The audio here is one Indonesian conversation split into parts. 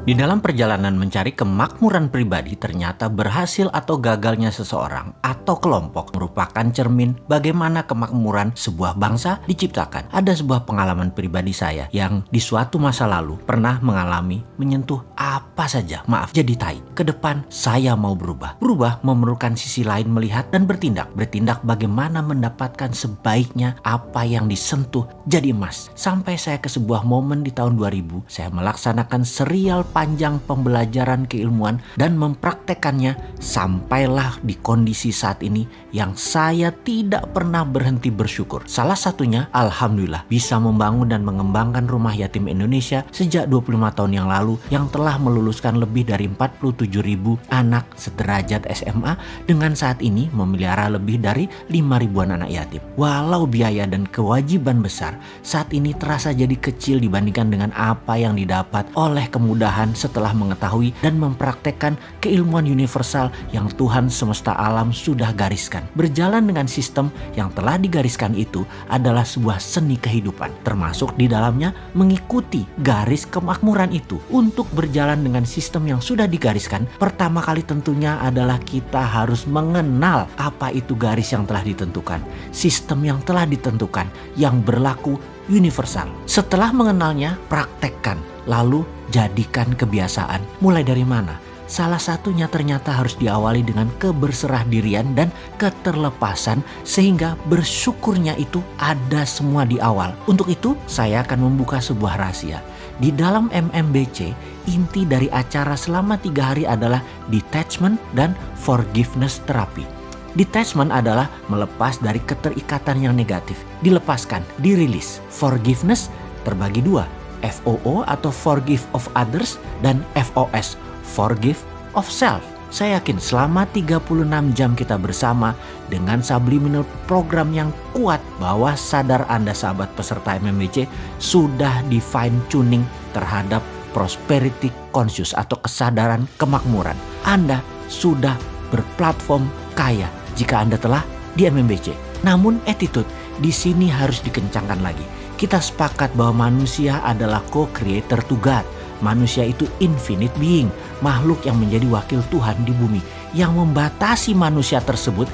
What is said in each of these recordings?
Di dalam perjalanan mencari kemakmuran pribadi, ternyata berhasil atau gagalnya seseorang atau kelompok merupakan cermin bagaimana kemakmuran sebuah bangsa diciptakan. Ada sebuah pengalaman pribadi saya yang di suatu masa lalu pernah mengalami menyentuh apa saja, maaf jadi tai. Ke depan saya mau berubah. Berubah memerlukan sisi lain melihat dan bertindak. Bertindak bagaimana mendapatkan sebaiknya apa yang disentuh jadi emas. Sampai saya ke sebuah momen di tahun 2000, saya melaksanakan serial panjang pembelajaran keilmuan dan mempraktekannya sampailah di kondisi saat ini yang saya tidak pernah berhenti bersyukur. Salah satunya Alhamdulillah bisa membangun dan mengembangkan rumah yatim Indonesia sejak 25 tahun yang lalu yang telah meluluskan lebih dari 47 ribu anak sederajat SMA dengan saat ini memelihara lebih dari 5 ribuan anak yatim. Walau biaya dan kewajiban besar saat ini terasa jadi kecil dibandingkan dengan apa yang didapat oleh kemudahan setelah mengetahui dan mempraktekkan keilmuan universal yang Tuhan semesta alam sudah gariskan. Berjalan dengan sistem yang telah digariskan itu adalah sebuah seni kehidupan, termasuk di dalamnya mengikuti garis kemakmuran itu. Untuk berjalan dengan sistem yang sudah digariskan, pertama kali tentunya adalah kita harus mengenal apa itu garis yang telah ditentukan, sistem yang telah ditentukan, yang berlaku universal. Setelah mengenalnya, praktekkan, lalu jadikan kebiasaan. Mulai dari mana? Salah satunya ternyata harus diawali dengan keberserah dirian dan keterlepasan sehingga bersyukurnya itu ada semua di awal. Untuk itu saya akan membuka sebuah rahasia. Di dalam MMBC, inti dari acara selama tiga hari adalah detachment dan forgiveness therapy. Detachment adalah melepas dari keterikatan yang negatif, dilepaskan, dirilis. Forgiveness terbagi dua, FOO atau Forgive of Others dan FOS Forgive of Self. Saya yakin selama 36 jam kita bersama dengan subliminal program yang kuat bahwa sadar Anda sahabat peserta MMBC sudah di fine tuning terhadap prosperity conscious atau kesadaran kemakmuran. Anda sudah berplatform kaya jika Anda telah di MMBC. Namun attitude di sini harus dikencangkan lagi kita sepakat bahwa manusia adalah co-creator to God. Manusia itu infinite being, makhluk yang menjadi wakil Tuhan di bumi. Yang membatasi manusia tersebut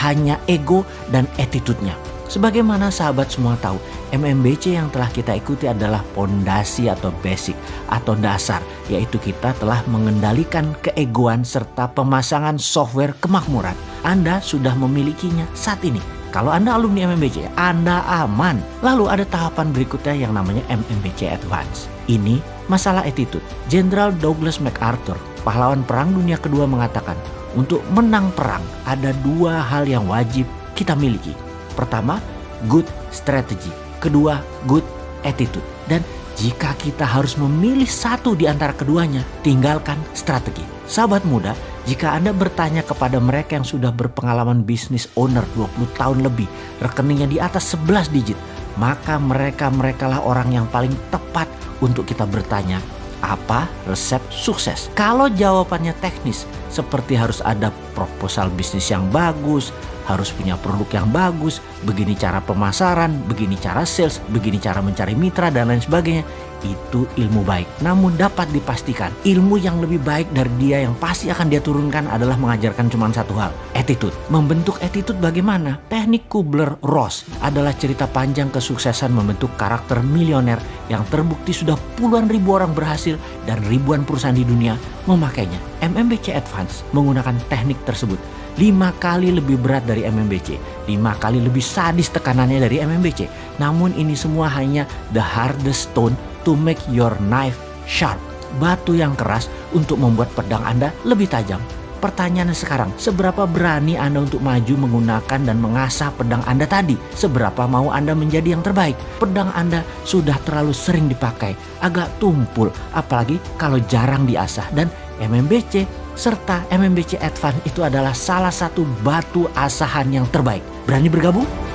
hanya ego dan attitude-nya. Sebagaimana sahabat semua tahu, MMBC yang telah kita ikuti adalah pondasi atau basic atau dasar, yaitu kita telah mengendalikan keegoan serta pemasangan software kemakmuran. Anda sudah memilikinya saat ini kalau Anda alumni MMBC, Anda aman. Lalu ada tahapan berikutnya yang namanya MMBC Advance. Ini masalah attitude. Jenderal Douglas MacArthur, pahlawan Perang Dunia Kedua mengatakan, untuk menang perang ada dua hal yang wajib kita miliki. Pertama, good strategy. Kedua, good attitude. Dan jika kita harus memilih satu di antara keduanya, tinggalkan strategi. Sahabat muda, jika Anda bertanya kepada mereka yang sudah berpengalaman bisnis owner 20 tahun lebih, rekeningnya di atas 11 digit, maka mereka-mereka lah orang yang paling tepat untuk kita bertanya apa resep sukses? Kalau jawabannya teknis, seperti harus ada proposal bisnis yang bagus, harus punya produk yang bagus, begini cara pemasaran, begini cara sales, begini cara mencari mitra dan lain sebagainya itu ilmu baik. Namun dapat dipastikan ilmu yang lebih baik dari dia yang pasti akan dia turunkan adalah mengajarkan cuma satu hal, attitude. Membentuk attitude bagaimana? Teknik Kubler-Ross adalah cerita panjang kesuksesan membentuk karakter milioner yang terbukti sudah puluhan ribu orang berhasil dan ribuan perusahaan di dunia memakainya. MMBC Advance menggunakan teknik tersebut lima kali lebih berat dari MMBC, lima kali lebih sadis tekanannya dari MMBC. Namun ini semua hanya the hardest stone to make your knife sharp. Batu yang keras untuk membuat pedang Anda lebih tajam. Pertanyaannya sekarang, seberapa berani Anda untuk maju menggunakan dan mengasah pedang Anda tadi? Seberapa mau Anda menjadi yang terbaik? Pedang Anda sudah terlalu sering dipakai, agak tumpul, apalagi kalau jarang diasah. Dan MMBC serta MMBC Advance itu adalah salah satu batu asahan yang terbaik. Berani bergabung?